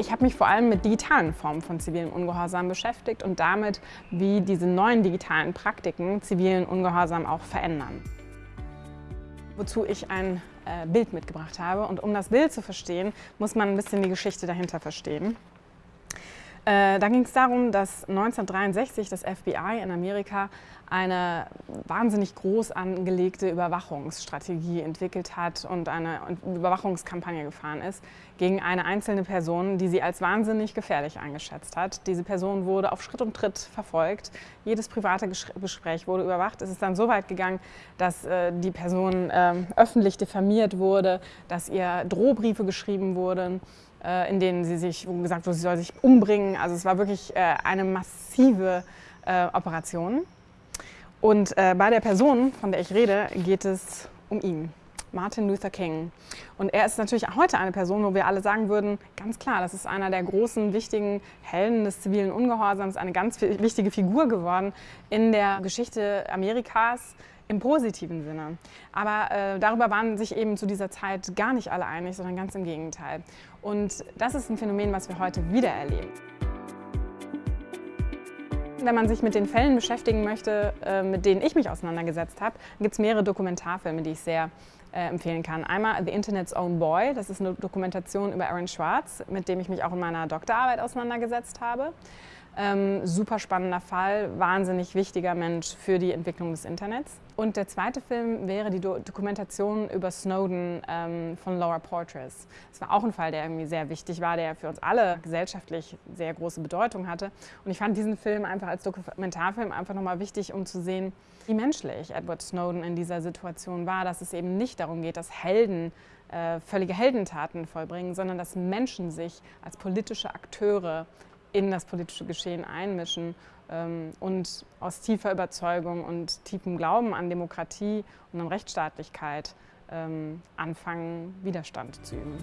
Ich habe mich vor allem mit digitalen Formen von zivilen Ungehorsam beschäftigt und damit, wie diese neuen digitalen Praktiken zivilen Ungehorsam auch verändern. Wozu ich ein äh, Bild mitgebracht habe. Und um das Bild zu verstehen, muss man ein bisschen die Geschichte dahinter verstehen. Äh, da ging es darum, dass 1963 das FBI in Amerika eine wahnsinnig groß angelegte Überwachungsstrategie entwickelt hat und eine Überwachungskampagne gefahren ist gegen eine einzelne Person, die sie als wahnsinnig gefährlich eingeschätzt hat. Diese Person wurde auf Schritt und Tritt verfolgt. Jedes private Gespräch wurde überwacht. Es ist dann so weit gegangen, dass äh, die Person äh, öffentlich diffamiert wurde, dass ihr Drohbriefe geschrieben wurden in denen sie sich gesagt wurde, sie soll sich umbringen. Also es war wirklich äh, eine massive äh, Operation. Und bei der Person, von der ich rede, geht es um ihn. Martin Luther King. Und er ist natürlich heute eine Person, wo wir alle sagen würden, ganz klar, das ist einer der großen, wichtigen Helden des zivilen Ungehorsams, eine ganz wichtige Figur geworden in der Geschichte Amerikas, im positiven Sinne. Aber äh, darüber waren sich eben zu dieser Zeit gar nicht alle einig, sondern ganz im Gegenteil. Und das ist ein Phänomen, was wir heute wieder erleben. Wenn man sich mit den Fällen beschäftigen möchte, äh, mit denen ich mich auseinandergesetzt habe, gibt es mehrere Dokumentarfilme, die ich sehr äh, empfehlen kann. Einmal The Internet's Own Boy, das ist eine Dokumentation über Aaron Schwartz, mit dem ich mich auch in meiner Doktorarbeit auseinandergesetzt habe. Ähm, super spannender Fall, wahnsinnig wichtiger Mensch für die Entwicklung des Internets. Und der zweite Film wäre die Do Dokumentation über Snowden ähm, von Laura Portress. Das war auch ein Fall, der irgendwie sehr wichtig war, der für uns alle gesellschaftlich sehr große Bedeutung hatte. Und ich fand diesen Film einfach als Dokumentarfilm einfach nochmal wichtig, um zu sehen, wie menschlich Edward Snowden in dieser Situation war, dass es eben nicht darum geht, dass Helden äh, völlige Heldentaten vollbringen, sondern dass Menschen sich als politische Akteure in das politische Geschehen einmischen ähm, und aus tiefer Überzeugung und tiefem Glauben an Demokratie und an Rechtsstaatlichkeit ähm, anfangen, Widerstand zu üben.